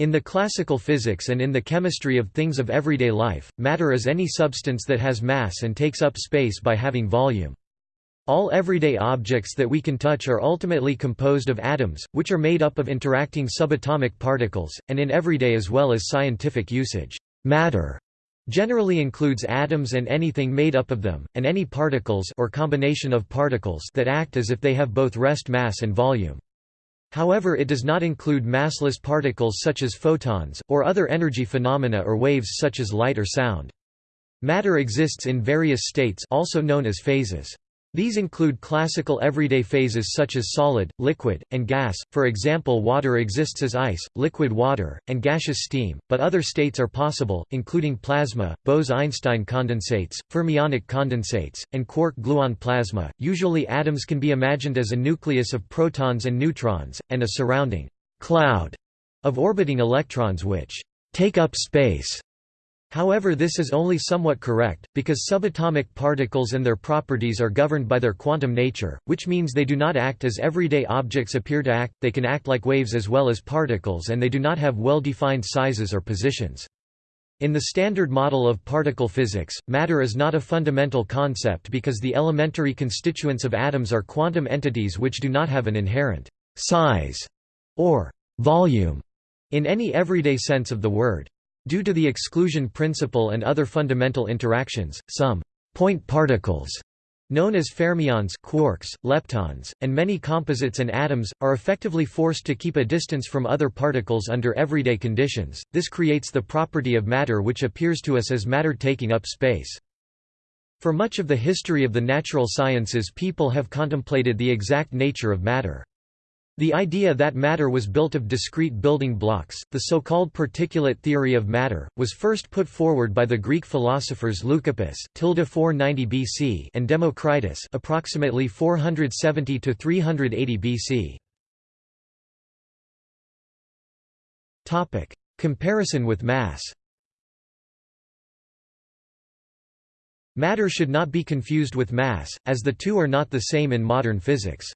In the classical physics and in the chemistry of things of everyday life, matter is any substance that has mass and takes up space by having volume. All everyday objects that we can touch are ultimately composed of atoms, which are made up of interacting subatomic particles, and in everyday as well as scientific usage, matter generally includes atoms and anything made up of them, and any particles or combination of particles that act as if they have both rest mass and volume. However it does not include massless particles such as photons, or other energy phenomena or waves such as light or sound. Matter exists in various states also known as phases. These include classical everyday phases such as solid, liquid, and gas, for example water exists as ice, liquid water, and gaseous steam, but other states are possible, including plasma, Bose–Einstein condensates, fermionic condensates, and quark-gluon plasma. Usually atoms can be imagined as a nucleus of protons and neutrons, and a surrounding cloud of orbiting electrons which take up space However this is only somewhat correct, because subatomic particles and their properties are governed by their quantum nature, which means they do not act as everyday objects appear to act, they can act like waves as well as particles and they do not have well-defined sizes or positions. In the standard model of particle physics, matter is not a fundamental concept because the elementary constituents of atoms are quantum entities which do not have an inherent size or volume in any everyday sense of the word. Due to the exclusion principle and other fundamental interactions, some point particles known as fermions quarks, leptons, and many composites and atoms, are effectively forced to keep a distance from other particles under everyday conditions. This creates the property of matter which appears to us as matter taking up space. For much of the history of the natural sciences people have contemplated the exact nature of matter. The idea that matter was built of discrete building blocks, the so-called particulate theory of matter, was first put forward by the Greek philosophers Leucippus 490 BC and Democritus approximately 470 to 380 BC. Topic: Comparison with mass. Matter should not be confused with mass, as the two are not the same in modern physics.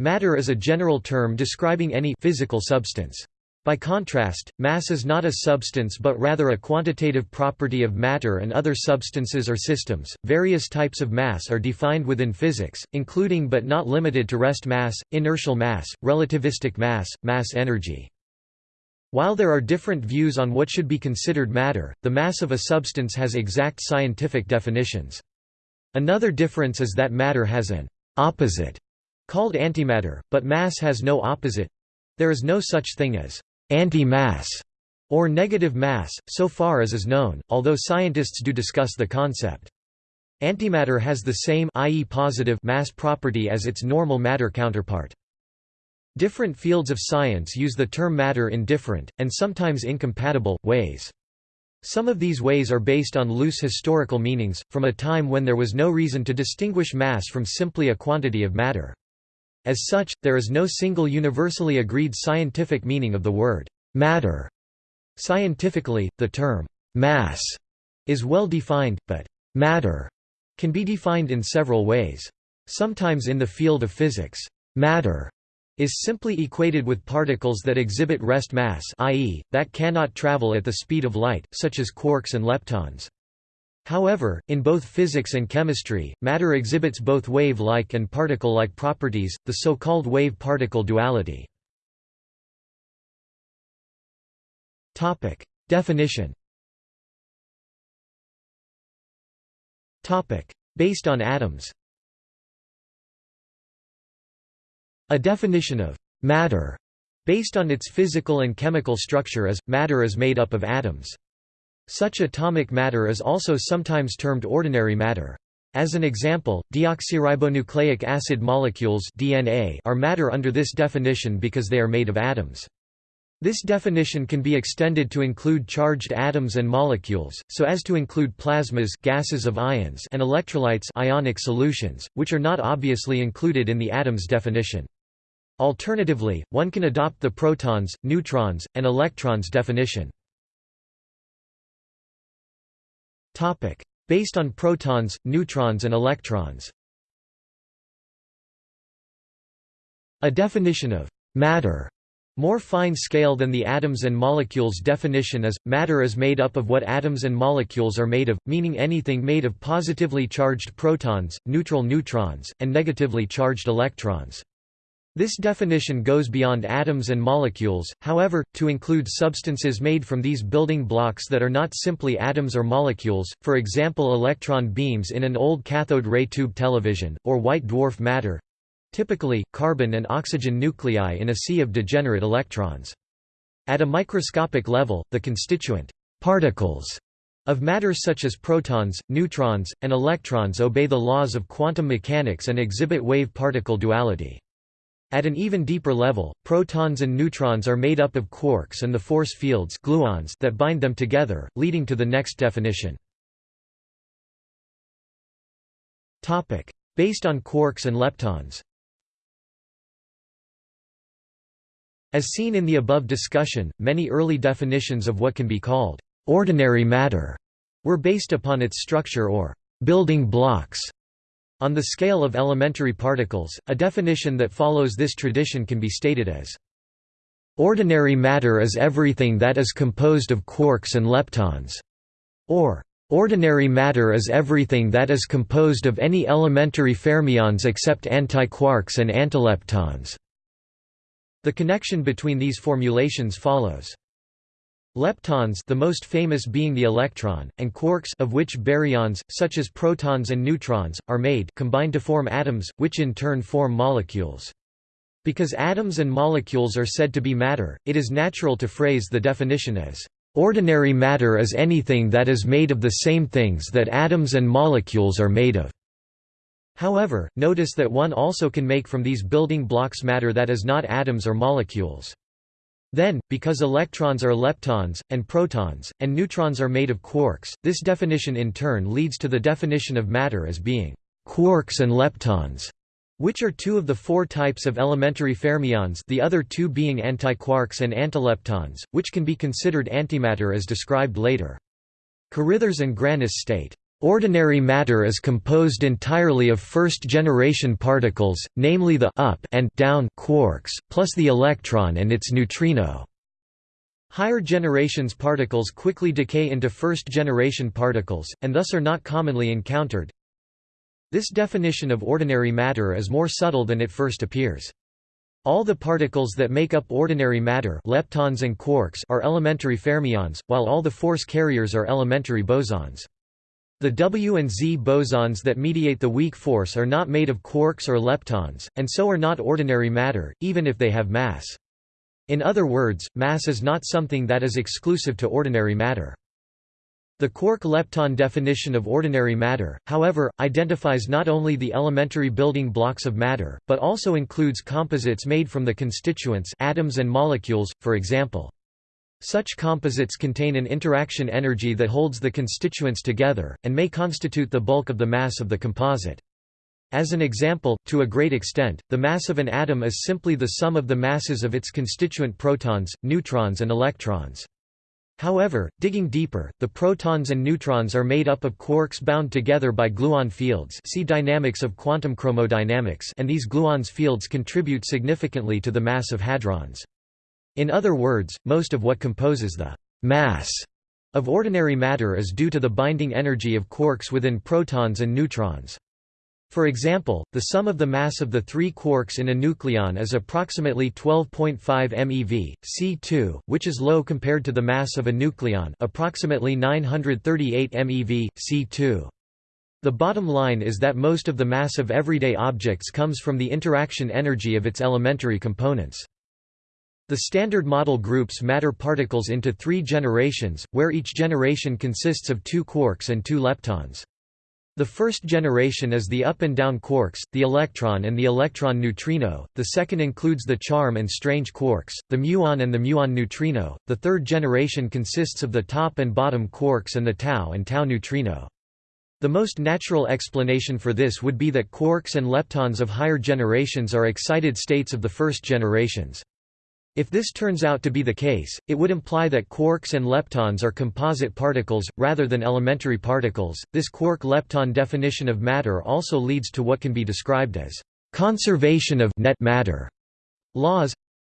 Matter is a general term describing any physical substance. By contrast, mass is not a substance but rather a quantitative property of matter and other substances or systems. Various types of mass are defined within physics, including but not limited to rest mass, inertial mass, relativistic mass, mass energy. While there are different views on what should be considered matter, the mass of a substance has exact scientific definitions. Another difference is that matter has an opposite called antimatter, but mass has no opposite. There is no such thing as anti-mass or negative mass, so far as is known, although scientists do discuss the concept. Antimatter has the same i.e. positive mass property as its normal matter counterpart. Different fields of science use the term matter in different, and sometimes incompatible, ways. Some of these ways are based on loose historical meanings, from a time when there was no reason to distinguish mass from simply a quantity of matter. As such, there is no single universally agreed scientific meaning of the word matter. Scientifically, the term mass is well defined, but matter can be defined in several ways. Sometimes in the field of physics, matter is simply equated with particles that exhibit rest mass i.e., that cannot travel at the speed of light, such as quarks and leptons. However, in both physics and chemistry, matter exhibits both wave-like and particle-like properties, the so-called wave-particle duality. Topic: Definition Topic: Based on atoms A definition of «matter» based on its physical and chemical structure is, matter is made up of atoms. Such atomic matter is also sometimes termed ordinary matter. As an example, deoxyribonucleic acid molecules DNA are matter under this definition because they are made of atoms. This definition can be extended to include charged atoms and molecules, so as to include plasmas gases of ions and electrolytes ionic solutions, which are not obviously included in the atom's definition. Alternatively, one can adopt the protons, neutrons, and electrons definition. Based on protons, neutrons and electrons A definition of «matter» More fine scale than the atoms and molecules definition is, matter is made up of what atoms and molecules are made of, meaning anything made of positively charged protons, neutral neutrons, and negatively charged electrons. This definition goes beyond atoms and molecules, however, to include substances made from these building blocks that are not simply atoms or molecules, for example electron beams in an old cathode ray tube television, or white dwarf matter, typically, carbon and oxygen nuclei in a sea of degenerate electrons. At a microscopic level, the constituent particles of matter such as protons, neutrons, and electrons obey the laws of quantum mechanics and exhibit wave-particle duality. At an even deeper level, protons and neutrons are made up of quarks and the force fields gluons that bind them together, leading to the next definition. Based on quarks and leptons As seen in the above discussion, many early definitions of what can be called ordinary matter were based upon its structure or building blocks. On the scale of elementary particles, a definition that follows this tradition can be stated as Ordinary matter is everything that is composed of quarks and leptons, or Ordinary matter is everything that is composed of any elementary fermions except antiquarks and antileptons. The connection between these formulations follows. Leptons the most famous being the electron, and quarks of which baryons, such as protons and neutrons, are made combine to form atoms, which in turn form molecules. Because atoms and molecules are said to be matter, it is natural to phrase the definition as, "...ordinary matter is anything that is made of the same things that atoms and molecules are made of." However, notice that one also can make from these building blocks matter that is not atoms or molecules. Then, because electrons are leptons, and protons, and neutrons are made of quarks, this definition in turn leads to the definition of matter as being quarks and leptons, which are two of the four types of elementary fermions the other two being antiquarks and antileptons, which can be considered antimatter as described later. Carithers and Grannis state, Ordinary matter is composed entirely of first-generation particles, namely the up and down quarks, plus the electron and its neutrino. Higher generations particles quickly decay into first-generation particles, and thus are not commonly encountered. This definition of ordinary matter is more subtle than it first appears. All the particles that make up ordinary matter leptons and quarks are elementary fermions, while all the force carriers are elementary bosons. The W and Z bosons that mediate the weak force are not made of quarks or leptons, and so are not ordinary matter, even if they have mass. In other words, mass is not something that is exclusive to ordinary matter. The quark-lepton definition of ordinary matter, however, identifies not only the elementary building blocks of matter, but also includes composites made from the constituents atoms and molecules, for example. Such composites contain an interaction energy that holds the constituents together, and may constitute the bulk of the mass of the composite. As an example, to a great extent, the mass of an atom is simply the sum of the masses of its constituent protons, neutrons and electrons. However, digging deeper, the protons and neutrons are made up of quarks bound together by gluon fields see dynamics of quantum chromodynamics and these gluons fields contribute significantly to the mass of hadrons. In other words, most of what composes the mass of ordinary matter is due to the binding energy of quarks within protons and neutrons. For example, the sum of the mass of the three quarks in a nucleon is approximately 12.5 MeV, C2, which is low compared to the mass of a nucleon approximately 938 MeV, C2. The bottom line is that most of the mass of everyday objects comes from the interaction energy of its elementary components. The Standard Model groups matter particles into three generations, where each generation consists of two quarks and two leptons. The first generation is the up and down quarks, the electron and the electron neutrino, the second includes the charm and strange quarks, the muon and the muon neutrino, the third generation consists of the top and bottom quarks and the tau and tau neutrino. The most natural explanation for this would be that quarks and leptons of higher generations are excited states of the first generations. If this turns out to be the case, it would imply that quarks and leptons are composite particles, rather than elementary particles. This quark-lepton definition of matter also leads to what can be described as conservation of net matter laws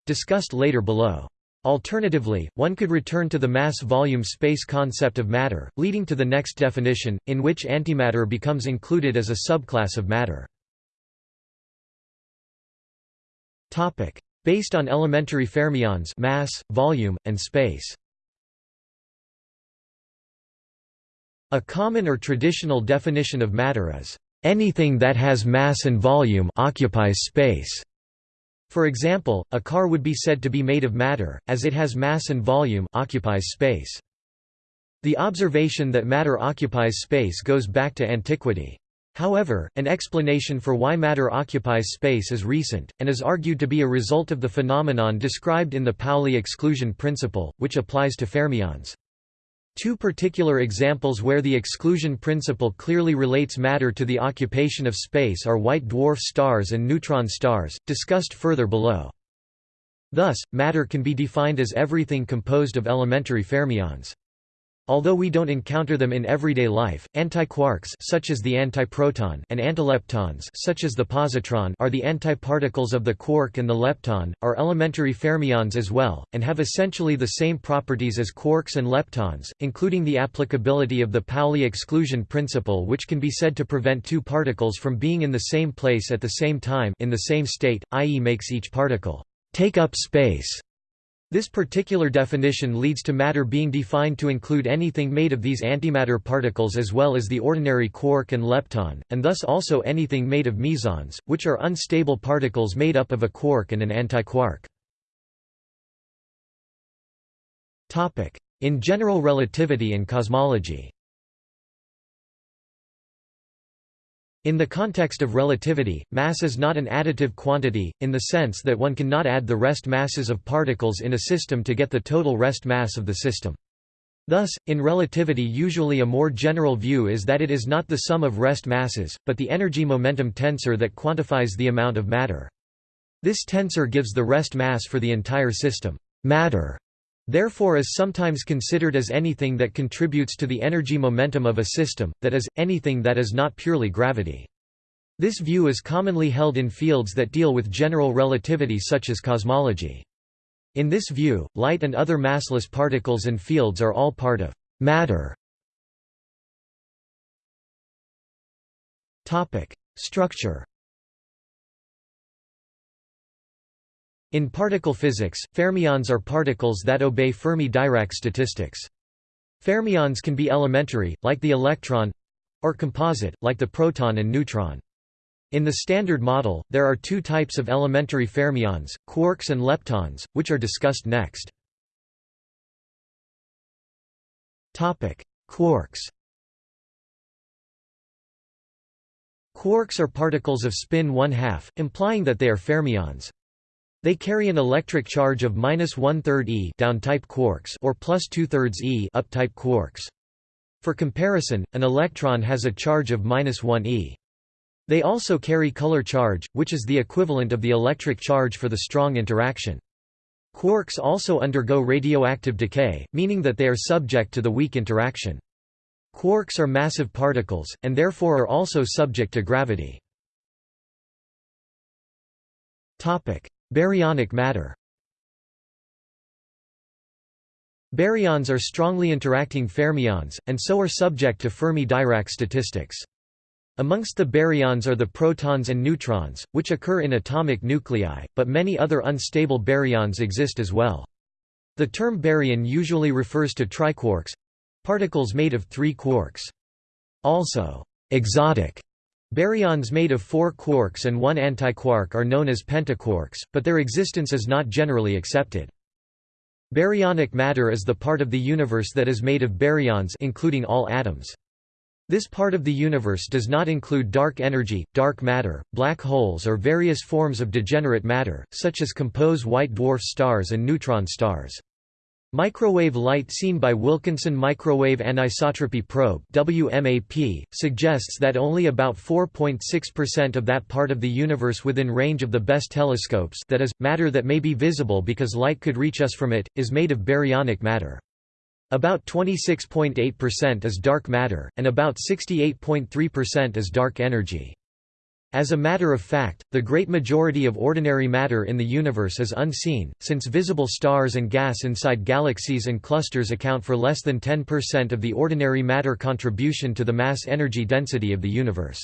discussed later below. Alternatively, one could return to the mass-volume-space concept of matter, leading to the next definition, in which antimatter becomes included as a subclass of matter. Based on elementary fermions mass, volume, and space. A common or traditional definition of matter is, "...anything that has mass and volume occupies space." For example, a car would be said to be made of matter, as it has mass and volume occupies space. The observation that matter occupies space goes back to antiquity. However, an explanation for why matter occupies space is recent, and is argued to be a result of the phenomenon described in the Pauli exclusion principle, which applies to fermions. Two particular examples where the exclusion principle clearly relates matter to the occupation of space are white dwarf stars and neutron stars, discussed further below. Thus, matter can be defined as everything composed of elementary fermions. Although we don't encounter them in everyday life, antiquarks such as the antiproton and antileptons such as the positron are the antiparticles of the quark and the lepton, are elementary fermions as well, and have essentially the same properties as quarks and leptons, including the applicability of the Pauli exclusion principle which can be said to prevent two particles from being in the same place at the same time in the same state, i.e. makes each particle take up space this particular definition leads to matter being defined to include anything made of these antimatter particles as well as the ordinary quark and lepton, and thus also anything made of mesons, which are unstable particles made up of a quark and an antiquark. In general relativity and cosmology In the context of relativity, mass is not an additive quantity, in the sense that one cannot add the rest masses of particles in a system to get the total rest mass of the system. Thus, in relativity usually a more general view is that it is not the sum of rest masses, but the energy-momentum tensor that quantifies the amount of matter. This tensor gives the rest mass for the entire system. Matter therefore is sometimes considered as anything that contributes to the energy momentum of a system, that is, anything that is not purely gravity. This view is commonly held in fields that deal with general relativity such as cosmology. In this view, light and other massless particles and fields are all part of matter. Structure In particle physics, fermions are particles that obey Fermi-Dirac statistics. Fermions can be elementary, like the electron—or composite, like the proton and neutron. In the Standard Model, there are two types of elementary fermions, quarks and leptons, which are discussed next. Quarks Quarks are particles of spin 1 2 implying that they are fermions. They carry an electric charge of minus one-third e down-type quarks or plus two-thirds e up-type quarks. For comparison, an electron has a charge of minus 1 e. They also carry color charge, which is the equivalent of the electric charge for the strong interaction. Quarks also undergo radioactive decay, meaning that they are subject to the weak interaction. Quarks are massive particles, and therefore are also subject to gravity. Baryonic matter Baryons are strongly interacting fermions, and so are subject to Fermi-Dirac statistics. Amongst the baryons are the protons and neutrons, which occur in atomic nuclei, but many other unstable baryons exist as well. The term baryon usually refers to triquarks—particles made of three quarks. Also, exotic Baryons made of four quarks and one antiquark are known as pentaquarks, but their existence is not generally accepted. Baryonic matter is the part of the universe that is made of baryons including all atoms. This part of the universe does not include dark energy, dark matter, black holes or various forms of degenerate matter, such as compose white dwarf stars and neutron stars. Microwave light seen by Wilkinson Microwave Anisotropy Probe WMAP, suggests that only about 4.6% of that part of the universe within range of the best telescopes that is, matter that may be visible because light could reach us from it, is made of baryonic matter. About 26.8% is dark matter, and about 68.3% is dark energy. As a matter of fact, the great majority of ordinary matter in the universe is unseen, since visible stars and gas inside galaxies and clusters account for less than 10% of the ordinary matter contribution to the mass-energy density of the universe.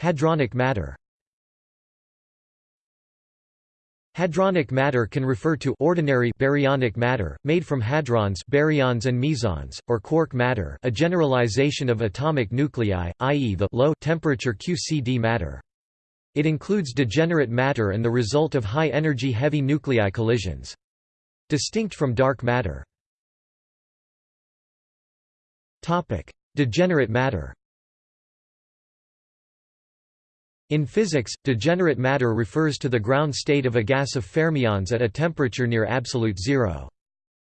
Hadronic matter Hadronic matter can refer to ordinary baryonic matter, made from hadrons baryons and mesons, or quark matter a generalization of atomic nuclei, i.e. the low-temperature QCD matter. It includes degenerate matter and the result of high-energy heavy nuclei collisions. Distinct from dark matter. Degenerate matter in physics, degenerate matter refers to the ground state of a gas of fermions at a temperature near absolute zero.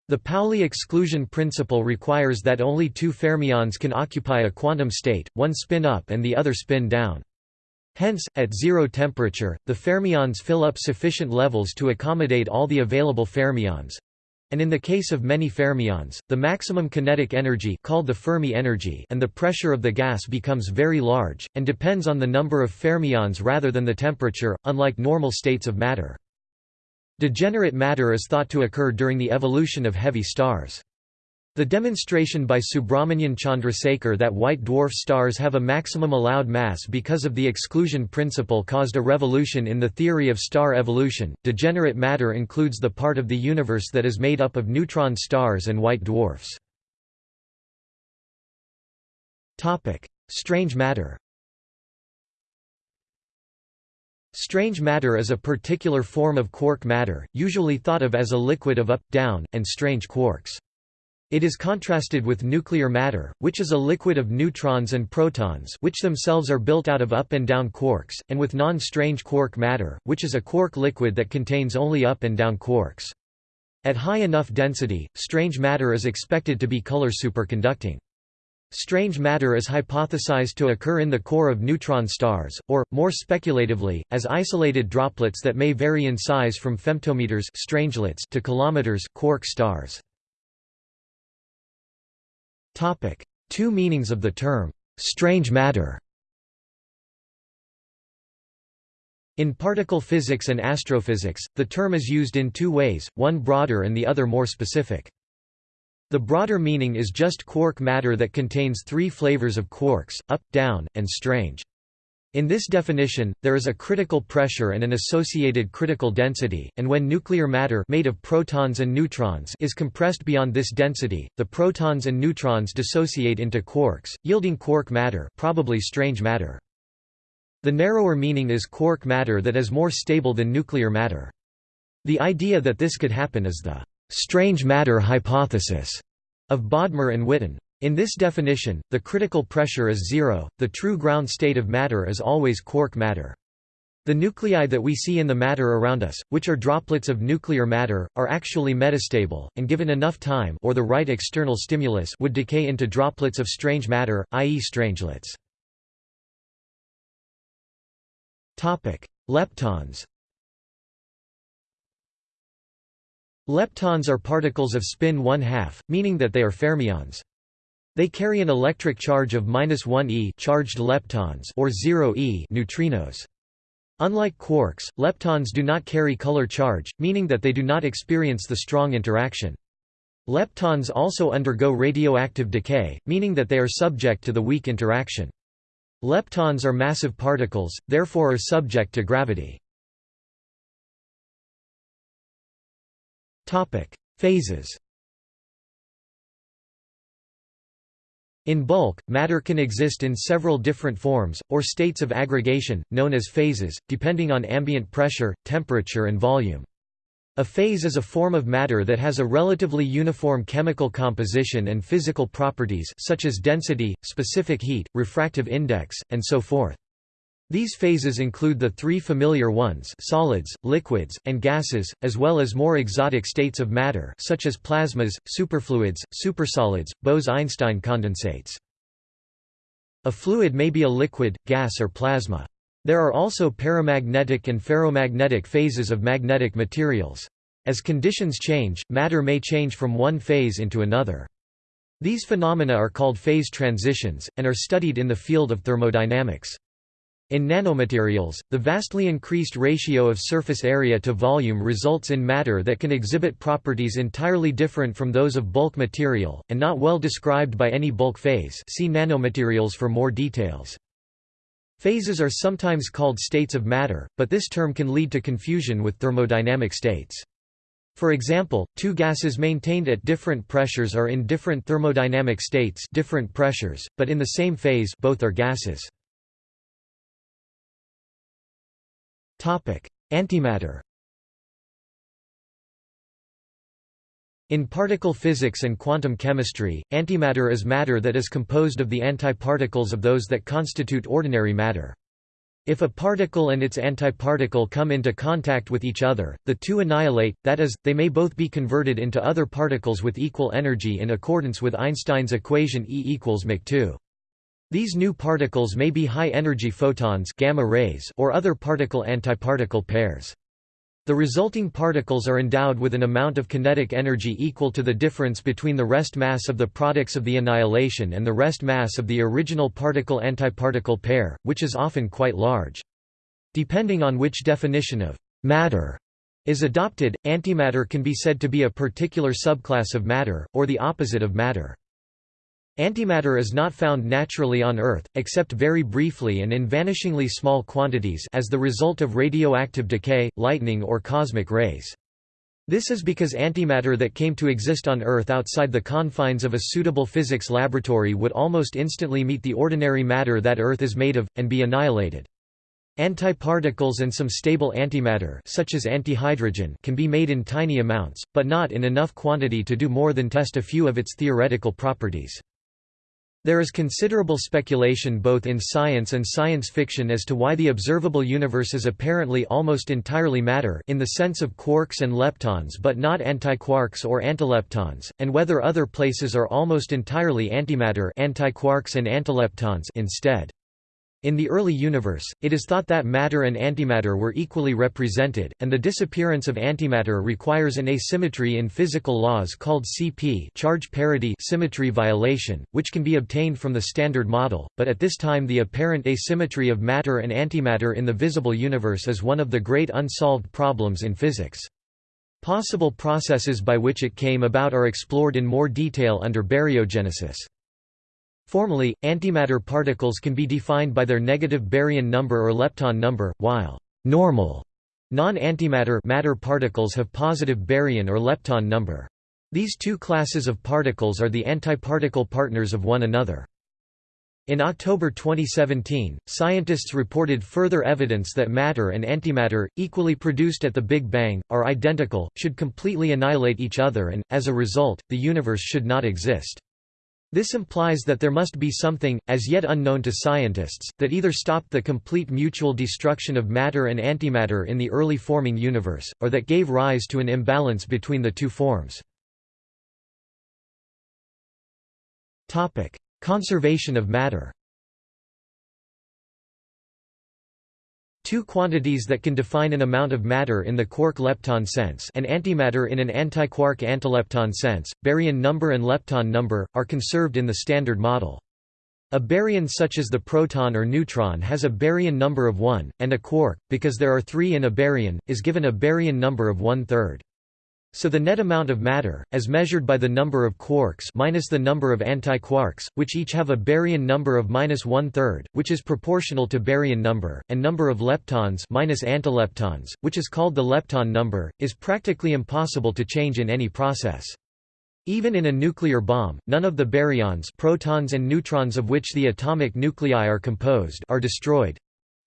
The Pauli exclusion principle requires that only two fermions can occupy a quantum state, one spin up and the other spin down. Hence, at zero temperature, the fermions fill up sufficient levels to accommodate all the available fermions, and in the case of many fermions, the maximum kinetic energy called the Fermi energy and the pressure of the gas becomes very large, and depends on the number of fermions rather than the temperature, unlike normal states of matter. Degenerate matter is thought to occur during the evolution of heavy stars. The demonstration by Subrahmanyan Chandrasekhar that white dwarf stars have a maximum allowed mass because of the exclusion principle caused a revolution in the theory of star evolution. Degenerate matter includes the part of the universe that is made up of neutron stars and white dwarfs. Topic: Strange matter. Strange matter is a particular form of quark matter, usually thought of as a liquid of up, down, and strange quarks. It is contrasted with nuclear matter, which is a liquid of neutrons and protons which themselves are built out of up and down quarks, and with non-strange quark matter, which is a quark liquid that contains only up and down quarks. At high enough density, strange matter is expected to be color superconducting. Strange matter is hypothesized to occur in the core of neutron stars, or, more speculatively, as isolated droplets that may vary in size from femtometers strangelets to kilometers quark stars. Topic: Two meanings of the term strange matter. In particle physics and astrophysics, the term is used in two ways, one broader and the other more specific. The broader meaning is just quark matter that contains three flavors of quarks, up, down, and strange. In this definition, there is a critical pressure and an associated critical density, and when nuclear matter made of protons and neutrons is compressed beyond this density, the protons and neutrons dissociate into quarks, yielding quark matter probably strange matter. The narrower meaning is quark matter that is more stable than nuclear matter. The idea that this could happen is the «strange matter hypothesis» of Bodmer and Witten. In this definition, the critical pressure is zero, the true ground state of matter is always quark matter. The nuclei that we see in the matter around us, which are droplets of nuclear matter, are actually metastable, and given enough time or the right external stimulus would decay into droplets of strange matter, i.e. strangelets. Leptons Leptons are particles of spin 1 2 meaning that they are fermions. They carry an electric charge of 1 e charged leptons or 0 e neutrinos. Unlike quarks, leptons do not carry color charge, meaning that they do not experience the strong interaction. Leptons also undergo radioactive decay, meaning that they are subject to the weak interaction. Leptons are massive particles, therefore are subject to gravity. Phases In bulk, matter can exist in several different forms, or states of aggregation, known as phases, depending on ambient pressure, temperature and volume. A phase is a form of matter that has a relatively uniform chemical composition and physical properties such as density, specific heat, refractive index, and so forth. These phases include the three familiar ones solids, liquids, and gases, as well as more exotic states of matter such as plasmas, superfluids, supersolids, Bose–Einstein condensates. A fluid may be a liquid, gas or plasma. There are also paramagnetic and ferromagnetic phases of magnetic materials. As conditions change, matter may change from one phase into another. These phenomena are called phase transitions, and are studied in the field of thermodynamics. In nanomaterials, the vastly increased ratio of surface area to volume results in matter that can exhibit properties entirely different from those of bulk material, and not well described by any bulk phase see nanomaterials for more details. Phases are sometimes called states of matter, but this term can lead to confusion with thermodynamic states. For example, two gases maintained at different pressures are in different thermodynamic states different pressures, but in the same phase both are gases. Antimatter In particle physics and quantum chemistry, antimatter is matter that is composed of the antiparticles of those that constitute ordinary matter. If a particle and its antiparticle come into contact with each other, the two annihilate, that is, they may both be converted into other particles with equal energy in accordance with Einstein's equation E equals mc 2 these new particles may be high-energy photons gamma rays or other particle-antiparticle pairs. The resulting particles are endowed with an amount of kinetic energy equal to the difference between the rest mass of the products of the annihilation and the rest mass of the original particle-antiparticle pair, which is often quite large. Depending on which definition of matter is adopted, antimatter can be said to be a particular subclass of matter, or the opposite of matter. Antimatter is not found naturally on Earth, except very briefly and in vanishingly small quantities as the result of radioactive decay, lightning or cosmic rays. This is because antimatter that came to exist on Earth outside the confines of a suitable physics laboratory would almost instantly meet the ordinary matter that Earth is made of, and be annihilated. Antiparticles and some stable antimatter such as antihydrogen can be made in tiny amounts, but not in enough quantity to do more than test a few of its theoretical properties. There is considerable speculation both in science and science fiction as to why the observable universe is apparently almost entirely matter in the sense of quarks and leptons but not antiquarks or antileptons, and whether other places are almost entirely antimatter antiquarks and antileptons instead. In the early universe, it is thought that matter and antimatter were equally represented, and the disappearance of antimatter requires an asymmetry in physical laws called CP charge parity symmetry violation, which can be obtained from the Standard Model, but at this time the apparent asymmetry of matter and antimatter in the visible universe is one of the great unsolved problems in physics. Possible processes by which it came about are explored in more detail under baryogenesis. Formally, antimatter particles can be defined by their negative baryon number or lepton number, while normal non-antimatter matter particles have positive baryon or lepton number. These two classes of particles are the antiparticle partners of one another. In October 2017, scientists reported further evidence that matter and antimatter, equally produced at the Big Bang, are identical, should completely annihilate each other and, as a result, the universe should not exist. This implies that there must be something, as yet unknown to scientists, that either stopped the complete mutual destruction of matter and antimatter in the early forming universe, or that gave rise to an imbalance between the two forms. Conservation of matter Two quantities that can define an amount of matter in the quark-lepton sense and antimatter in an antiquark-antilepton sense, baryon number and lepton number, are conserved in the Standard Model. A baryon such as the proton or neutron has a baryon number of 1, and a quark, because there are three in a baryon, is given a baryon number of one-third. So the net amount of matter, as measured by the number of quarks minus the number of antiquarks, which each have a baryon number of minus one-third, which is proportional to baryon number, and number of leptons minus antileptons, which is called the lepton number, is practically impossible to change in any process. Even in a nuclear bomb, none of the baryons protons and neutrons of which the atomic nuclei are composed are destroyed,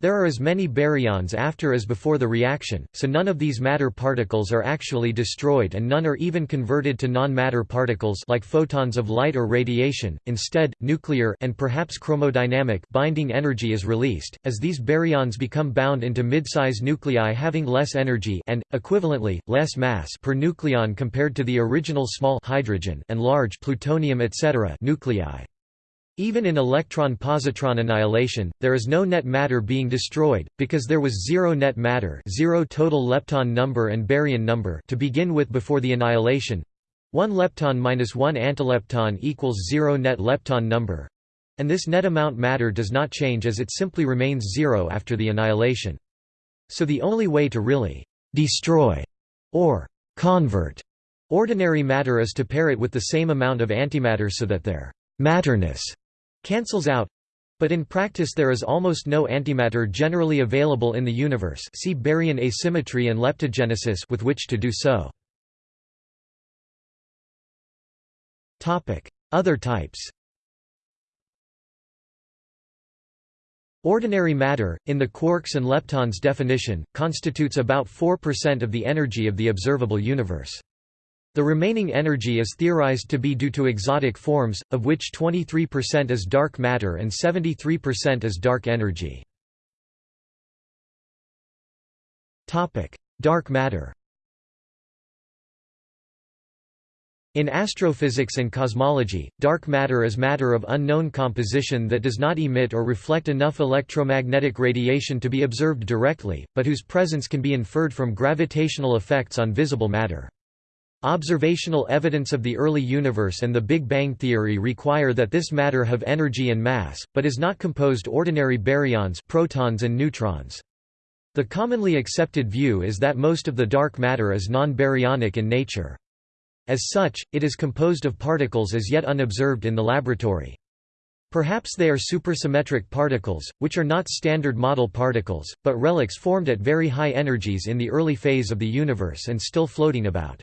there are as many baryons after as before the reaction, so none of these matter particles are actually destroyed and none are even converted to non-matter particles like photons of light or radiation. Instead, nuclear and perhaps chromodynamic binding energy is released as these baryons become bound into mid-size nuclei having less energy and equivalently less mass per nucleon compared to the original small hydrogen and large plutonium etc. nuclei. Even in electron-positron annihilation, there is no net matter being destroyed, because there was zero net matter zero total lepton number and baryon number to begin with before the annihilation. 1 lepton minus 1 antilepton equals 0 net lepton number, and this net amount matter does not change as it simply remains zero after the annihilation. So the only way to really destroy or convert ordinary matter is to pair it with the same amount of antimatter so that their matterness cancels out. But in practice there is almost no antimatter generally available in the universe see baryon asymmetry and leptogenesis with which to do so. Other types Ordinary matter, in the quarks and leptons definition, constitutes about 4% of the energy of the observable universe. The remaining energy is theorized to be due to exotic forms, of which 23% is dark matter and 73% is dark energy. Dark matter In astrophysics and cosmology, dark matter is matter of unknown composition that does not emit or reflect enough electromagnetic radiation to be observed directly, but whose presence can be inferred from gravitational effects on visible matter. Observational evidence of the early universe and the Big Bang theory require that this matter have energy and mass, but is not composed ordinary baryons protons and neutrons. The commonly accepted view is that most of the dark matter is non-baryonic in nature. As such, it is composed of particles as yet unobserved in the laboratory. Perhaps they are supersymmetric particles, which are not standard model particles, but relics formed at very high energies in the early phase of the universe and still floating about.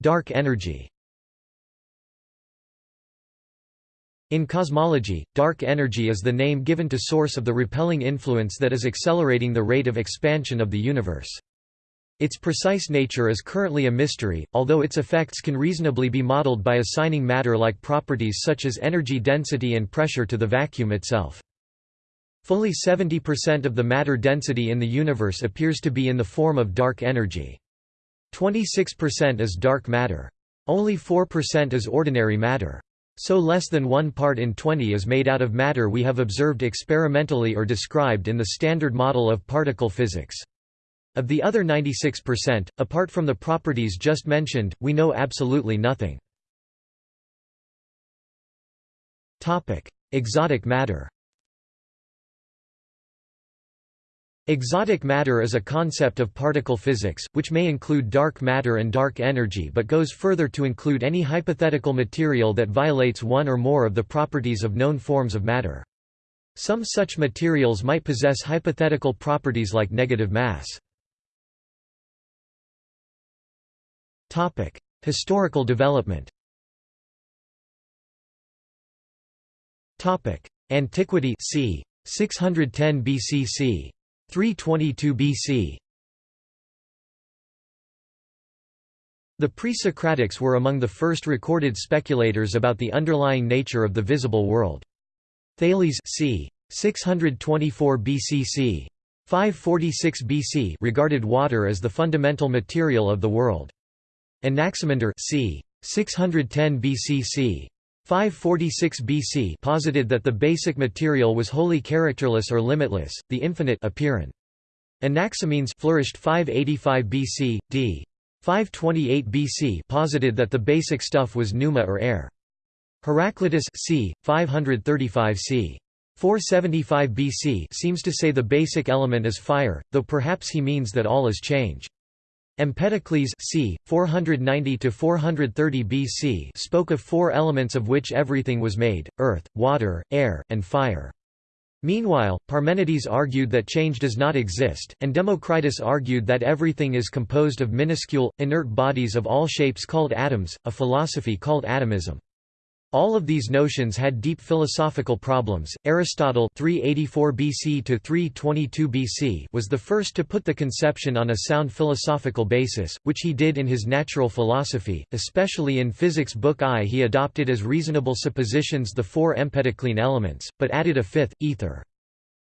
Dark energy In cosmology, dark energy is the name given to source of the repelling influence that is accelerating the rate of expansion of the universe. Its precise nature is currently a mystery, although its effects can reasonably be modeled by assigning matter-like properties such as energy density and pressure to the vacuum itself. Fully 70% of the matter density in the universe appears to be in the form of dark energy. 26% is dark matter. Only 4% is ordinary matter. So less than 1 part in 20 is made out of matter we have observed experimentally or described in the Standard Model of particle physics. Of the other 96%, apart from the properties just mentioned, we know absolutely nothing. Exotic matter Exotic matter is a concept of particle physics, which may include dark matter and dark energy but goes further to include any hypothetical material that violates one or more of the properties of known forms of matter. Some such materials might possess hypothetical properties like negative mass. Historical development. Antiquity c. 610 BCC. 322 BC. The pre-Socratics were among the first recorded speculators about the underlying nature of the visible world. Thales c. 624 BCC. 546 BC regarded water as the fundamental material of the world. Anaximander c. 610 BCC. 546 BC posited that the basic material was wholly characterless or limitless, the infinite apeiron. Anaximenes flourished 585 BC, d. 528 BC posited that the basic stuff was pneuma or air. Heraclitus c. 535 c. 475 BC seems to say the basic element is fire, though perhaps he means that all is change. Empedocles c. 490–430 BC spoke of four elements of which everything was made, earth, water, air, and fire. Meanwhile, Parmenides argued that change does not exist, and Democritus argued that everything is composed of minuscule, inert bodies of all shapes called atoms, a philosophy called atomism. All of these notions had deep philosophical problems. Aristotle 384 BC to 322 BC was the first to put the conception on a sound philosophical basis, which he did in his Natural Philosophy, especially in Physics Book I he adopted as reasonable suppositions the four empedoclean elements, but added a fifth, ether.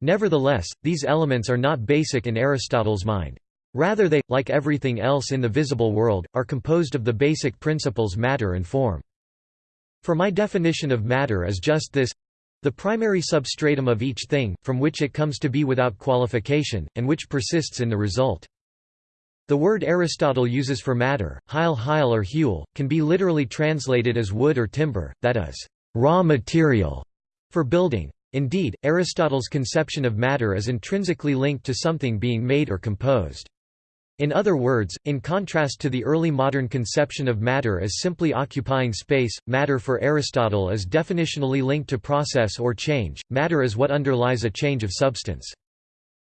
Nevertheless, these elements are not basic in Aristotle's mind. Rather they, like everything else in the visible world, are composed of the basic principles matter and form. For my definition of matter is just this the primary substratum of each thing, from which it comes to be without qualification, and which persists in the result. The word Aristotle uses for matter, hyle hyle or hule, can be literally translated as wood or timber, that is, raw material, for building. Indeed, Aristotle's conception of matter is intrinsically linked to something being made or composed. In other words, in contrast to the early modern conception of matter as simply occupying space, matter for Aristotle is definitionally linked to process or change, matter is what underlies a change of substance.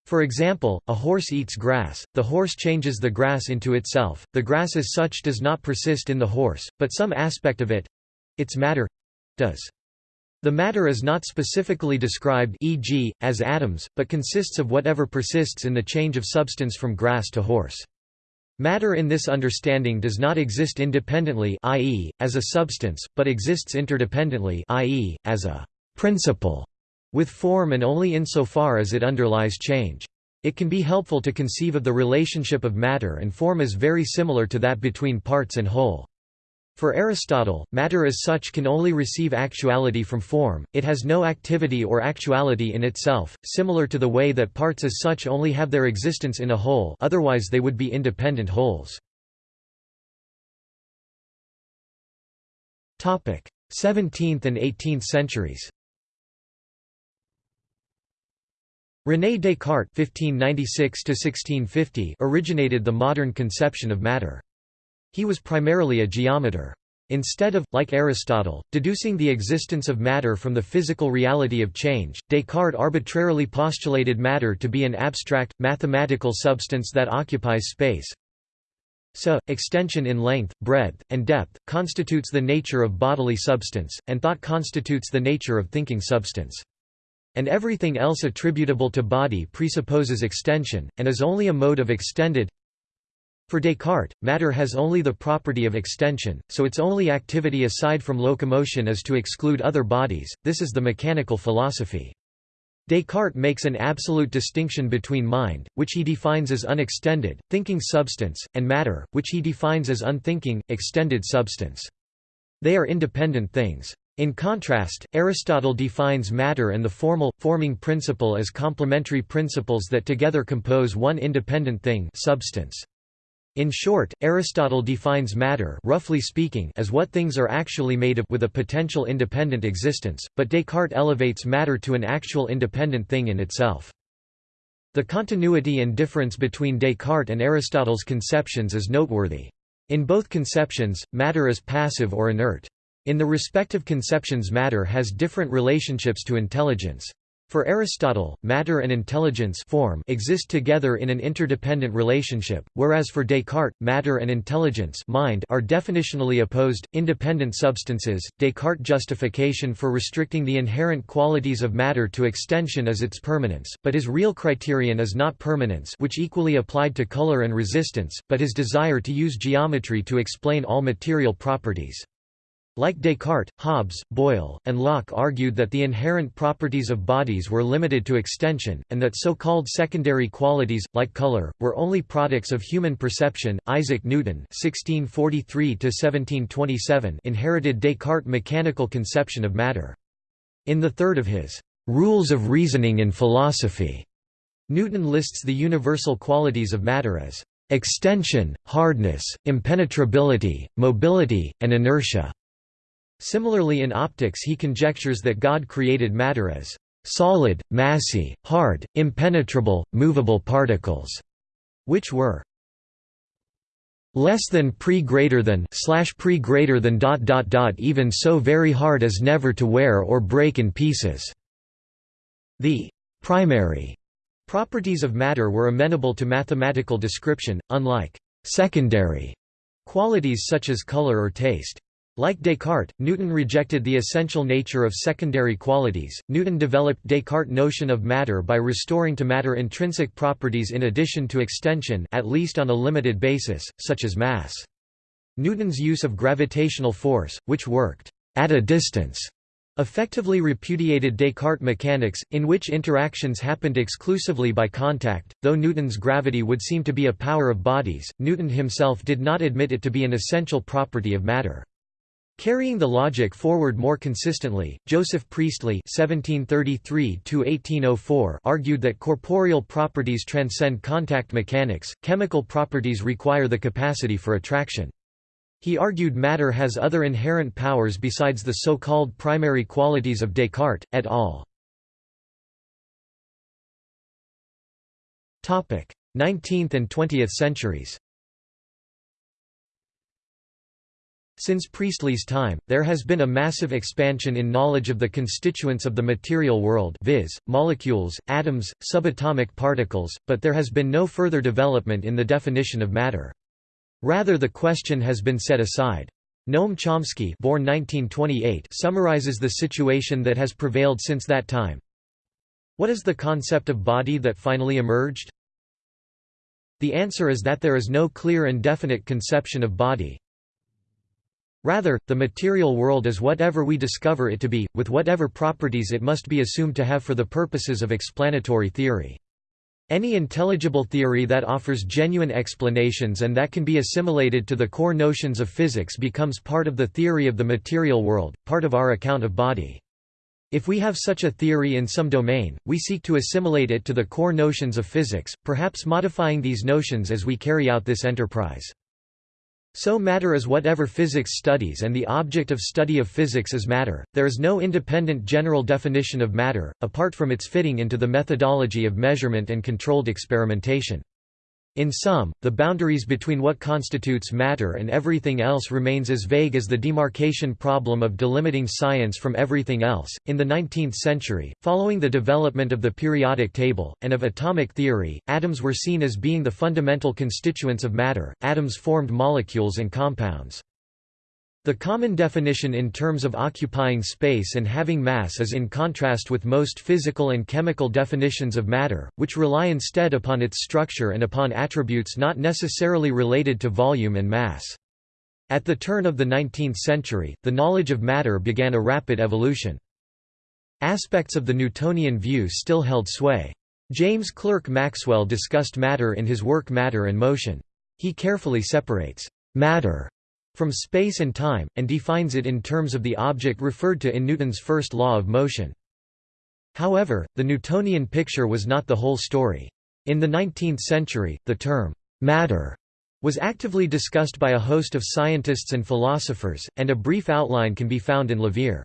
For example, a horse eats grass, the horse changes the grass into itself, the grass as such does not persist in the horse, but some aspect of it—its matter—does. The matter is not specifically described e.g., as atoms, but consists of whatever persists in the change of substance from grass to horse. Matter in this understanding does not exist independently i.e., as a substance, but exists interdependently i.e., as a principle with form and only insofar as it underlies change. It can be helpful to conceive of the relationship of matter and form as very similar to that between parts and whole. For Aristotle, matter as such can only receive actuality from form, it has no activity or actuality in itself, similar to the way that parts as such only have their existence in a whole otherwise they would be independent wholes. 17th and 18th centuries René Descartes (1596–1650) originated the modern conception of matter. He was primarily a geometer. Instead of, like Aristotle, deducing the existence of matter from the physical reality of change, Descartes arbitrarily postulated matter to be an abstract, mathematical substance that occupies space. So, extension in length, breadth, and depth, constitutes the nature of bodily substance, and thought constitutes the nature of thinking substance. And everything else attributable to body presupposes extension, and is only a mode of extended. For Descartes, matter has only the property of extension, so its only activity aside from locomotion is to exclude other bodies, this is the mechanical philosophy. Descartes makes an absolute distinction between mind, which he defines as unextended, thinking substance, and matter, which he defines as unthinking, extended substance. They are independent things. In contrast, Aristotle defines matter and the formal, forming principle as complementary principles that together compose one independent thing substance. In short, Aristotle defines matter roughly speaking as what things are actually made of with a potential independent existence, but Descartes elevates matter to an actual independent thing in itself. The continuity and difference between Descartes and Aristotle's conceptions is noteworthy. In both conceptions, matter is passive or inert. In the respective conceptions matter has different relationships to intelligence. For Aristotle, matter and intelligence form exist together in an interdependent relationship, whereas for Descartes, matter and intelligence mind are definitionally opposed, independent substances. Descartes' justification for restricting the inherent qualities of matter to extension is its permanence, but his real criterion is not permanence which equally applied to color and resistance, but his desire to use geometry to explain all material properties. Like Descartes, Hobbes, Boyle, and Locke argued that the inherent properties of bodies were limited to extension, and that so-called secondary qualities, like color, were only products of human perception. Isaac Newton (1643–1727) inherited Descartes' mechanical conception of matter. In the third of his "Rules of Reasoning in Philosophy," Newton lists the universal qualities of matter as extension, hardness, impenetrability, mobility, and inertia. Similarly in optics he conjectures that God created matter as solid, massy, hard, impenetrable, movable particles, which were less than pre greater than slash pre greater than dot dot dot even so very hard as never to wear or break in pieces. The primary properties of matter were amenable to mathematical description, unlike secondary qualities such as color or taste. Like Descartes, Newton rejected the essential nature of secondary qualities. Newton developed Descartes' notion of matter by restoring to matter intrinsic properties in addition to extension, at least on a limited basis, such as mass. Newton's use of gravitational force, which worked at a distance, effectively repudiated Descartes' mechanics, in which interactions happened exclusively by contact. Though Newton's gravity would seem to be a power of bodies, Newton himself did not admit it to be an essential property of matter. Carrying the logic forward more consistently, Joseph Priestley (1733–1804) argued that corporeal properties transcend contact mechanics; chemical properties require the capacity for attraction. He argued matter has other inherent powers besides the so-called primary qualities of Descartes, et al. 19th and 20th centuries Since Priestley's time, there has been a massive expansion in knowledge of the constituents of the material world viz., molecules, atoms, subatomic particles, but there has been no further development in the definition of matter. Rather the question has been set aside. Noam Chomsky born 1928 summarizes the situation that has prevailed since that time. What is the concept of body that finally emerged? The answer is that there is no clear and definite conception of body, Rather, the material world is whatever we discover it to be, with whatever properties it must be assumed to have for the purposes of explanatory theory. Any intelligible theory that offers genuine explanations and that can be assimilated to the core notions of physics becomes part of the theory of the material world, part of our account of body. If we have such a theory in some domain, we seek to assimilate it to the core notions of physics, perhaps modifying these notions as we carry out this enterprise. So matter is whatever physics studies and the object of study of physics is matter. There is no independent general definition of matter, apart from its fitting into the methodology of measurement and controlled experimentation. In sum, the boundaries between what constitutes matter and everything else remains as vague as the demarcation problem of delimiting science from everything else. In the 19th century, following the development of the periodic table, and of atomic theory, atoms were seen as being the fundamental constituents of matter. Atoms formed molecules and compounds. The common definition in terms of occupying space and having mass is in contrast with most physical and chemical definitions of matter, which rely instead upon its structure and upon attributes not necessarily related to volume and mass. At the turn of the 19th century, the knowledge of matter began a rapid evolution. Aspects of the Newtonian view still held sway. James Clerk Maxwell discussed matter in his work Matter and Motion. He carefully separates matter from space and time, and defines it in terms of the object referred to in Newton's first law of motion. However, the Newtonian picture was not the whole story. In the 19th century, the term, matter, was actively discussed by a host of scientists and philosophers, and a brief outline can be found in Levere.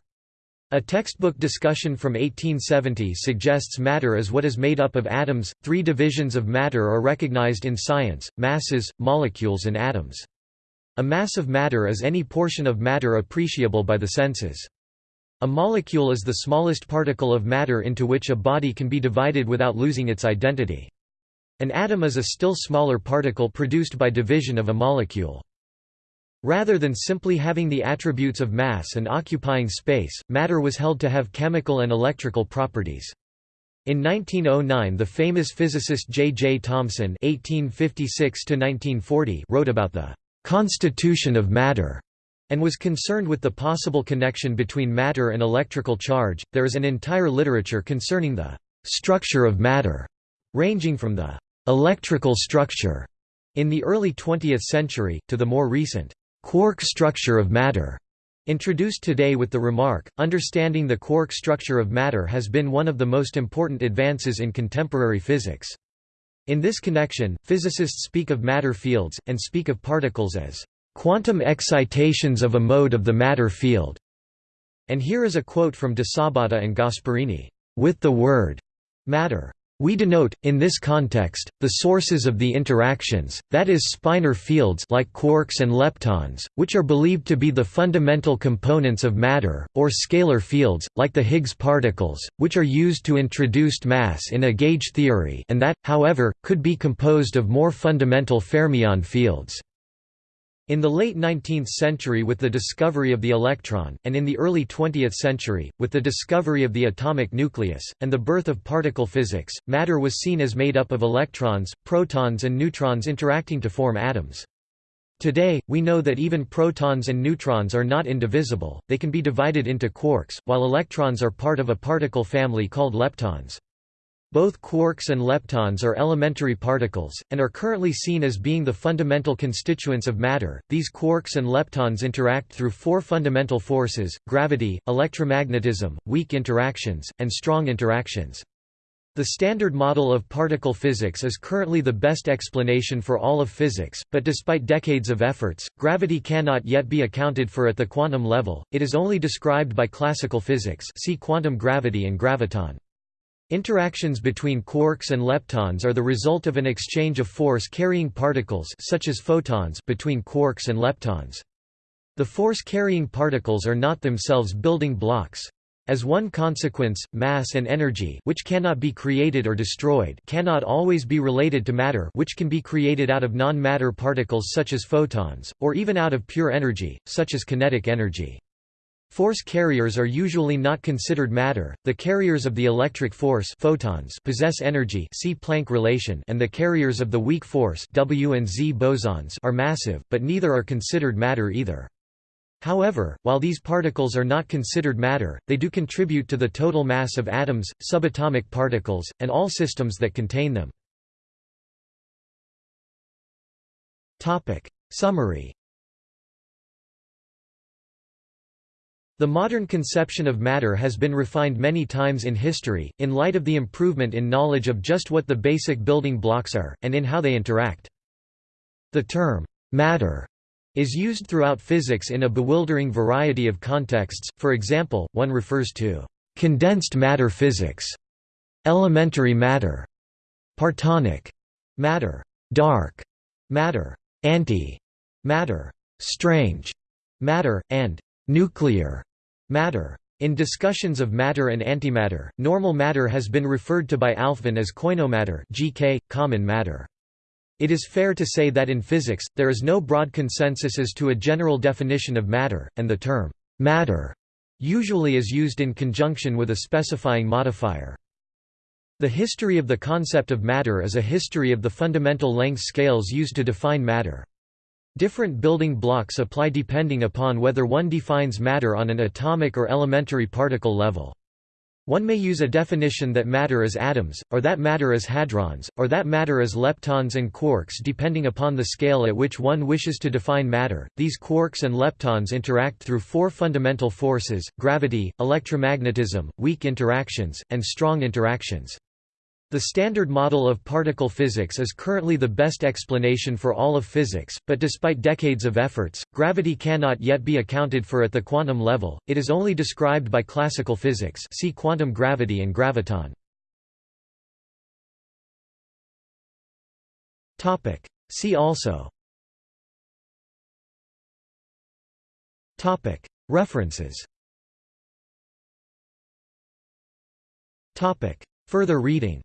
A textbook discussion from 1870 suggests matter as what is made up of atoms. Three divisions of matter are recognized in science masses, molecules, and atoms. A mass of matter is any portion of matter appreciable by the senses. A molecule is the smallest particle of matter into which a body can be divided without losing its identity. An atom is a still smaller particle produced by division of a molecule. Rather than simply having the attributes of mass and occupying space, matter was held to have chemical and electrical properties. In 1909 the famous physicist J. J. Thomson (1856–1940) wrote about the constitution of matter, and was concerned with the possible connection between matter and electrical charge. There is an entire literature concerning the structure of matter, ranging from the electrical structure in the early 20th century, to the more recent quark structure of matter. Introduced today with the remark, understanding the quark structure of matter has been one of the most important advances in contemporary physics. In this connection, physicists speak of matter fields, and speak of particles as quantum excitations of a mode of the matter field. And here is a quote from de Sabbata and Gasperini, with the word matter we denote, in this context, the sources of the interactions, that is spinor fields like quarks and leptons, which are believed to be the fundamental components of matter, or scalar fields, like the Higgs particles, which are used to introduce mass in a gauge theory and that, however, could be composed of more fundamental fermion fields. In the late 19th century with the discovery of the electron, and in the early 20th century, with the discovery of the atomic nucleus, and the birth of particle physics, matter was seen as made up of electrons, protons and neutrons interacting to form atoms. Today, we know that even protons and neutrons are not indivisible, they can be divided into quarks, while electrons are part of a particle family called leptons. Both quarks and leptons are elementary particles, and are currently seen as being the fundamental constituents of matter. These quarks and leptons interact through four fundamental forces gravity, electromagnetism, weak interactions, and strong interactions. The Standard Model of particle physics is currently the best explanation for all of physics, but despite decades of efforts, gravity cannot yet be accounted for at the quantum level, it is only described by classical physics see quantum gravity and graviton. Interactions between quarks and leptons are the result of an exchange of force-carrying particles such as photons between quarks and leptons. The force-carrying particles are not themselves building blocks. As one consequence, mass and energy which cannot be created or destroyed cannot always be related to matter which can be created out of non-matter particles such as photons, or even out of pure energy, such as kinetic energy. Force carriers are usually not considered matter. The carriers of the electric force photons possess energy see Planck relation and the carriers of the weak force W and Z bosons are massive, but neither are considered matter either. However, while these particles are not considered matter, they do contribute to the total mass of atoms, subatomic particles, and all systems that contain them. Topic. Summary The modern conception of matter has been refined many times in history, in light of the improvement in knowledge of just what the basic building blocks are, and in how they interact. The term, matter is used throughout physics in a bewildering variety of contexts, for example, one refers to condensed matter physics, elementary matter, partonic matter, dark matter, anti-matter, strange matter, and nuclear matter. In discussions of matter and antimatter, normal matter has been referred to by Alfvén as koinomatter GK, common matter. It is fair to say that in physics, there is no broad consensus as to a general definition of matter, and the term «matter» usually is used in conjunction with a specifying modifier. The history of the concept of matter is a history of the fundamental length scales used to define matter. Different building blocks apply depending upon whether one defines matter on an atomic or elementary particle level. One may use a definition that matter is atoms, or that matter is hadrons, or that matter is leptons and quarks depending upon the scale at which one wishes to define matter. These quarks and leptons interact through four fundamental forces gravity, electromagnetism, weak interactions, and strong interactions. The Standard Model of particle physics is currently the best explanation for all of physics, but despite decades of efforts, gravity cannot yet be accounted for at the quantum level, it is only described by classical physics see quantum gravity and graviton. See also. References. Further reading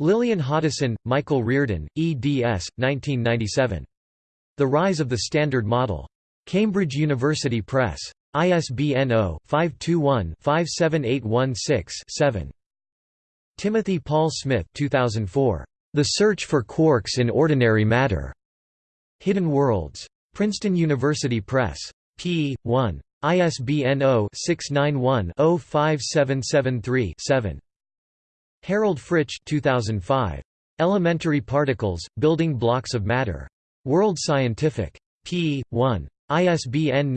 Lillian Hoddeson, Michael Riordan, eds. 1997. The Rise of the Standard Model. Cambridge University Press. ISBN 0-521-57816-7. Timothy Paul Smith 2004. The Search for Quarks in Ordinary Matter. Hidden Worlds. Princeton University Press. p. 1. ISBN 0-691-05773-7. Harald Fritzsch 2005. Elementary Particles, Building Blocks of Matter. World Scientific. p. 1. ISBN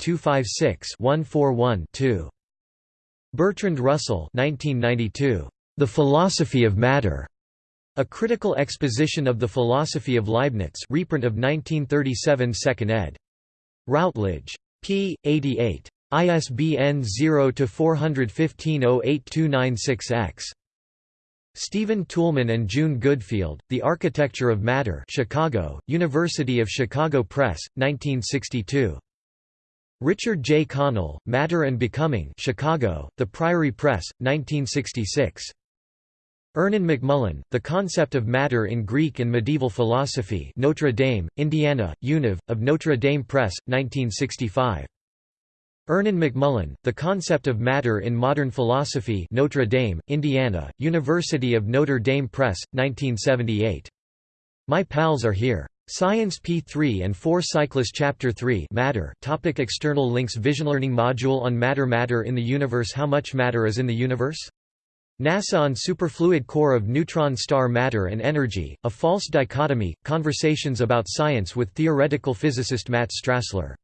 981-256-141-2. Bertrand Russell 1992. The Philosophy of Matter. A Critical Exposition of the Philosophy of Leibniz reprint of 1937 2nd ed. Routledge. p. 88. ISBN 0-415-08296-X. Stephen Toulmin and June Goodfield, The Architecture of Matter Chicago, University of Chicago Press, 1962. Richard J. Connell, Matter and Becoming Chicago, The Priory Press, 1966. Ernan McMullin, The Concept of Matter in Greek and Medieval Philosophy Notre Dame, Indiana, Univ, of Notre Dame Press, 1965. Ernan McMullin, The Concept of Matter in Modern Philosophy Notre Dame, Indiana, University of Notre Dame Press, 1978. My Pals Are Here. Science P3 and 4 Cyclist Chapter 3 Matter topic External links Vision Learning Module on Matter Matter in the Universe How much matter is in the universe? NASA on Superfluid Core of Neutron Star Matter and Energy, A False Dichotomy, Conversations about Science with theoretical physicist Matt Strassler